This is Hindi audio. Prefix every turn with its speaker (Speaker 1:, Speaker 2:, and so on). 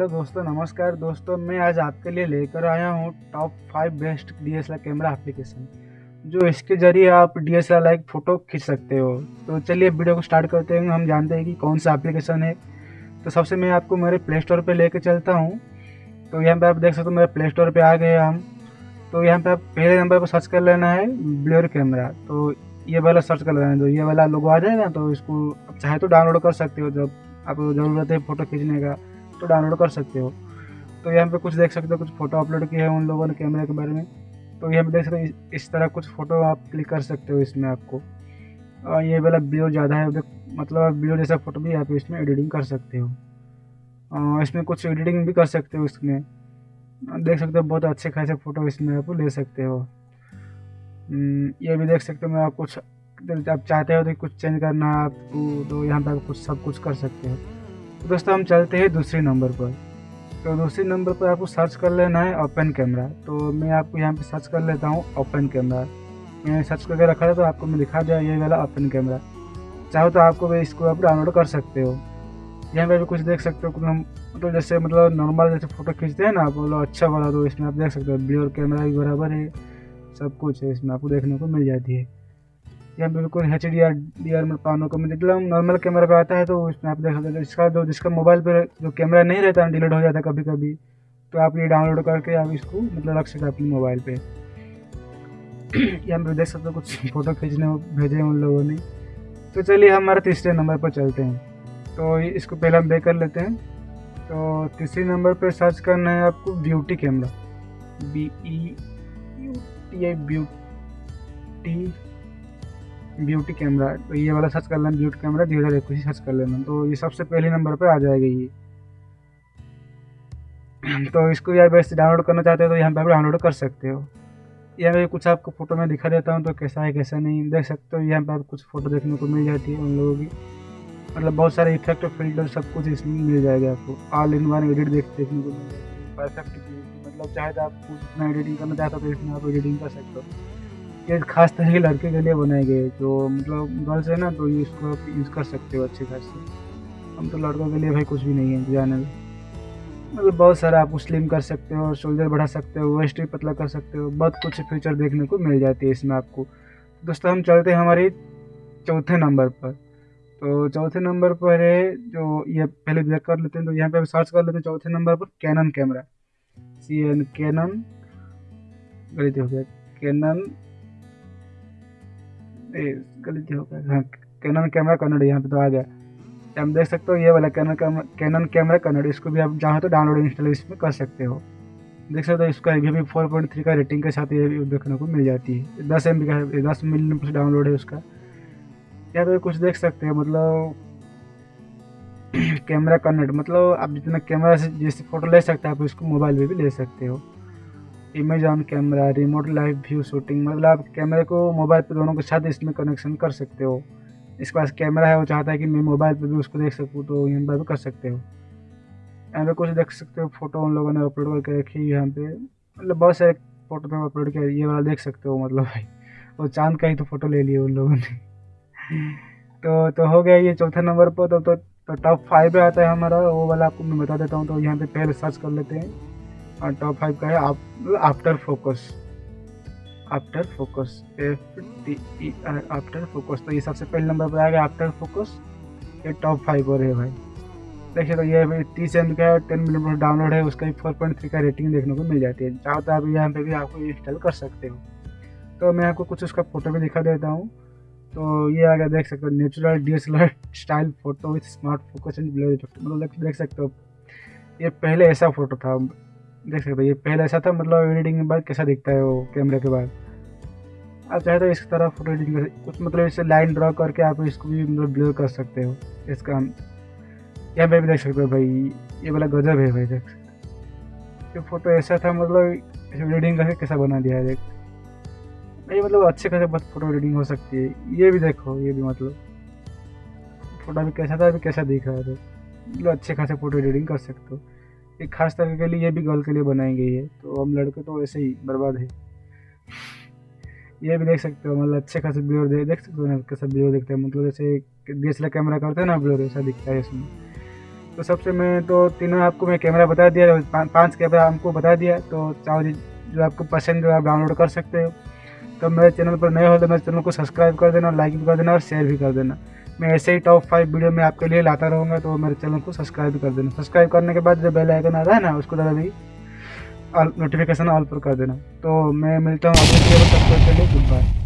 Speaker 1: हेलो दोस्तों, नमस्कार। दोस्तों, मैं आज आपके लिए लेकर आया हूँ top five best D S camera application जो इसके ज़रिए आप डी एस लाइक फ़ोटो खींच सकते हो। तो चलिए वीडियो को स्टार्ट करते हैं। हम जानते हैं कि कौन सा एप्लीकेशन है। तो सबसे मैं आपको मेरे प्ले स्टोर पर लेकर चलता हूँ। तो यहाँ पर आप देख सकते हो, मेरे प्ले स्टोर पर आ गए हम। तो यहाँ पर आप पहले नंबर पर सर्च कर लेना है ब्लोर कैमरा तो ये वाला सर्च कर लेना है। तो ये वाला लोगो आ जाएगा तो इसको आप चाहे तो डाउनलोड कर सकते हो, जब आपको ज़रूरत है फ़ोटो खींचने का। तो डाउनलोड कर सकते हो। तो यहाँ पे कुछ देख सकते हो कुछ फ़ोटो अपलोड किया है उन लोगों ने कैमरे के बारे में। तो यहाँ पे देख सकते हो इस तरह कुछ फ़ोटो आप क्लिक कर सकते हो इसमें आपको। और ये वाला व्यू ज़्यादा है मतलब आप जैसा फ़ोटो भी आप इसमें एडिटिंग कर सकते हो। इसमें कुछ एडिटिंग भी कर सकते हो इसमें। देख सकते हो बहुत अच्छे खासे फ़ोटो इसमें आप ले सकते हो। हम्म, ये भी देख सकते हो मैं आप कुछ आप चाहते हो तो कुछ चेंज करना है आपको तो यहाँ पर आप कुछ सब कुछ कर सकते हो। तो दोस्तों, हम चलते हैं दूसरे नंबर पर। तो दूसरे नंबर पर आपको सर्च कर लेना है ओपन कैमरा। तो मैं आपको यहाँ पे सर्च कर लेता हूँ ओपन कैमरा। मैंने सर्च करके रखा था तो आपको मैं दिखा दिया ये वाला ओपन कैमरा। चाहो तो आपको भी इसको आप डाउनलोड कर सकते हो। यहाँ पे भी कुछ देख सकते हो मतलब जैसे मतलब नॉर्मल जैसे फ़ोटो खींचते हैं ना, आप बोलो अच्छा वाला तो इसमें आप देख सकते हो। ब्लियर कैमरा भी बराबर है, सब कुछ है, इसमें आपको देखने को मिल जाती है। यहाँ बिल्कुल H D R D R में पानों को मतलब नॉर्मल कैमरा पे आता है तो उसमें आप देख सकते हैं इसका जो जिसका मोबाइल पे जो कैमरा नहीं रहता है डिलीट हो जाता है कभी कभी तो आप ये डाउनलोड करके आप इसको मतलब रख सकते अपने मोबाइल पे। यहाँ पे देख सकते हो कुछ फ़ोटो खींचने भेजे हैं उन लोगों ने। तो चलिए हमारे तीसरे नंबर पर चलते हैं। तो इसको पहले हम बेक कर लेते हैं। तो तीसरे नंबर पर सर्च करना है आपको beauty camera B E U T I beauty beauty camera तो ये वाला सर्च कर लेना, ब्यूटी कैमरा, दो हज़ार इक्कीस सर्च कर लेना। तो ये सबसे पहले नंबर पर आ जाएगा ये। तो इसको यार वैसे डाउनलोड करना चाहते हो तो यहाँ पर आप डाउनलोड कर सकते हो। यहाँ पे कुछ आपको फ़ोटो में दिखा देता हूँ तो कैसा है, कैसा नहीं, देख सकते हो। यहाँ पर आप कुछ फ़ोटो देखने को मिल जाती है उन लोगों की। मतलब बहुत सारे इफ़ेक्ट फ़िल्टर सब कुछ इसमें मिल जाएगा आपको। ऑल इन वन एडिट देख, देखने को मिल जाएगा। परफेक्ट मतलब चाहे तो आप कुछ एडिटिंग करना चाहते हो तो इसमें आप एडिटिंग कर सकते हो। ये खास तरह के लड़के के लिए बनाए गए, जो मतलब गर्ल्स है ना तो इसको यूज़ कर सकते हो अच्छे खास। हम तो लड़कों के लिए भाई कुछ भी नहीं है जाने में मतलब बहुत सारा आप स्लिम कर सकते हो शोल्डर बढ़ा सकते हो वेस्ट भी पतला कर सकते हो, बहुत कुछ फीचर देखने को मिल जाती है इसमें आपको। दोस्तों, हम चलते हैं हमारे चौथे नंबर पर। तो चौथे नंबर पर है जो ये पहले देख कर लेते हैं तो यहाँ पे सर्च कर लेते हैं चौथे नंबर पर Canon camera C N Canon गलती हो गया। कैनन गलती हो गया हाँ कैनन कैमरा कन्नड़ यहाँ पे तो आ गया। आप देख सकते हो, ये वाला कैनन कैनन कैमरा कन्नड़, इसको भी आप चाहो तो डाउनलोड इंस्टॉल इसमें कर सकते हो। देख सकते हो, इसका भी फोर पॉइंट थ्री का रेटिंग के साथ ये भी देखने को मिल जाती है। दस एम बी का दस मिलियन प्लस डाउनलोड है उसका। यहाँ पे कुछ देख सकते हो मतलब कैमरा कन्वर्ट मतलब आप जितना कैमरा से, जैसे फ़ोटो ले सकते हो, आप उसको मोबाइल में भी ले सकते हो। Image on camera remote live view shooting मतलब आप कैमरे को मोबाइल पे दोनों के साथ इसमें कनेक्शन कर सकते हो। इसके पास कैमरा है वो चाहता है कि मैं मोबाइल पे भी उसको देख सकूँ तो यहाँ पर भी कर सकते हो। यहाँ पे कुछ देख सकते हो फ़ोटो उन लोगों ने अपलोड करके रखी यहाँ पे। मतलब बहुत सारे फ़ोटो तो अपलोड किया ये वाला देख सकते हो मतलब भाई। वो चाँद का ही तो फ़ोटो ले लिया उन लोगों ने। तो तो हो गया ये चौथे नंबर पर तो तो, तो टॉप फाइव आता है हमारा वो वाला आपको मैं बता देता हूँ तो यहाँ पे पहले सर्च कर लेते हैं। और टॉप फाइव का है after focus after focus F T after focus तो ये सबसे पहले नंबर पर आएगा आफ्टर फोकस ये टॉप फाइव और है भाई। देखिए तो ये तीस एम का टेन मिनट डाउनलोड है, उसका भी फोर पॉइंट थ्री का रेटिंग देखने को मिल जाती है। चाहो तो आप यहाँ पे भी आपको इंस्टॉल कर सकते हो। तो मैं आपको कुछ उसका फ़ोटो भी दिखा देता हूँ। तो ये आगे देख सकते हो natural D S L R style photo with smart focus and blur effect मतलब देख सकते हो, ये पहले ऐसा फ़ोटो था। देख सकते ये पहले ऐसा था मतलब एडिटिंग के बाद कैसा दिखता है वो कैमरे के बाद। आप चाहे तो इस तरह फ़ोटो एडिटिंग कर कुछ मतलब इसे लाइन ड्रॉ करके आप इसको भी मतलब ब्लर कर सकते हो, इसका यहाँ पे भी देख सकते हो भाई, ये वाला गजब है भाई, देख सकते ये फ़ोटो ऐसा था मतलब एडिटिंग करके कैसा बना दिया है, देख। ये मतलब अच्छे खासे बहुत फ़ोटो एडिटिंग हो सकती है, ये भी देखो, ये भी मतलब। फ़ोटो भी कैसा था, अभी कैसा दिख रहा है मतलब अच्छे खासे फ़ोटो एडिटिंग कर सकते हो। एक खास तरह के लिए ये भी गर्ल के लिए बनाई गई है तो हम लड़के तो ऐसे ही बर्बाद है। ये भी देख सकते हो मतलब अच्छे खासे ब्लोर दे देख सकते हो ना कैसा ब्लोर दिखता है। मतलब जैसे डी एस कैमरा करते हैं ना ब्लोर ऐसा दिखता है इसमें। तो सबसे मैं तो तीनों आपको मैं कैमरा बता दिया पा, पाँच कैमरा हमको बता दिया। तो चाहो जो आपको पसंद जो आप डाउनलोड कर सकते हो। तो मेरे चैनल पर नए हो तो मेरे चैनल को सब्सक्राइब कर देना लाइक भी कर देना और शेयर भी कर देना। मैं ऐसे ही टॉप फाइव वीडियो में आपके लिए लाता रहूँगा तो मेरे चैनल को सब्सक्राइब कर देना। सब्सक्राइब करने के बाद जो बेल आइकन आ रहा है ना, उसको दादा भी नोटिफिकेशन ऑल पर कर देना। तो मैं मिलता हूँ आपके लिए गुड बाय